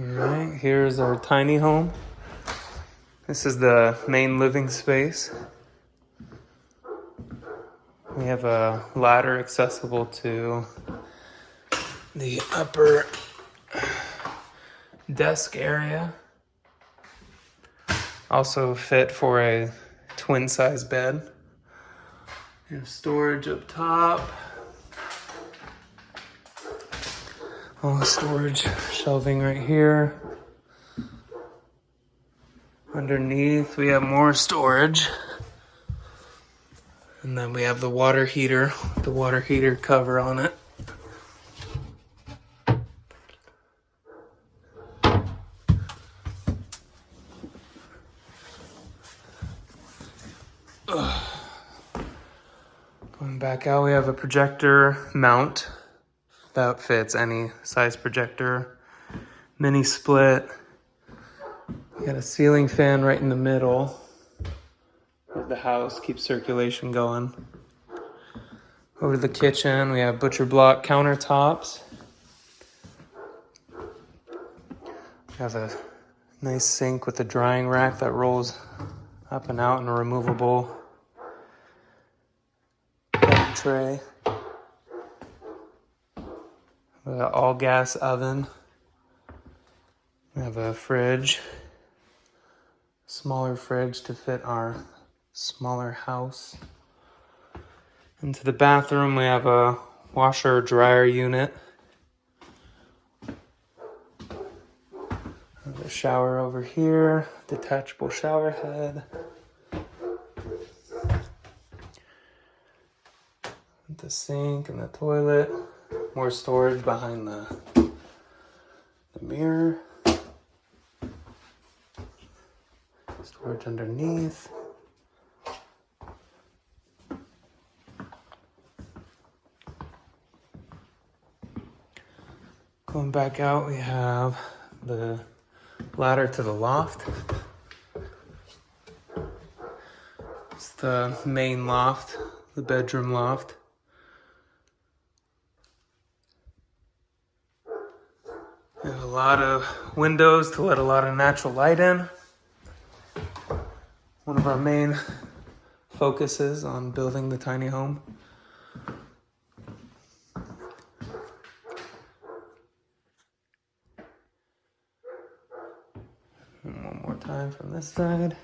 All right, here's our tiny home. This is the main living space. We have a ladder accessible to the upper desk area. Also fit for a twin size bed. Have storage up top. All the storage shelving right here. Underneath, we have more storage. And then we have the water heater, the water heater cover on it. Ugh. Going back out, we have a projector mount that fits any size projector. Mini split. We got a ceiling fan right in the middle of the house, keeps circulation going. Over to the kitchen, we have butcher block countertops. We have a nice sink with a drying rack that rolls up and out and a removable tray. Got all gas oven. We have a fridge, smaller fridge to fit our smaller house. Into the bathroom, we have a washer dryer unit. The shower over here, detachable shower head. The sink and the toilet. More storage behind the, the mirror. Storage underneath. Going back out, we have the ladder to the loft. It's the main loft, the bedroom loft. We have a lot of windows to let a lot of natural light in. One of our main focuses on building the tiny home. And one more time from this side.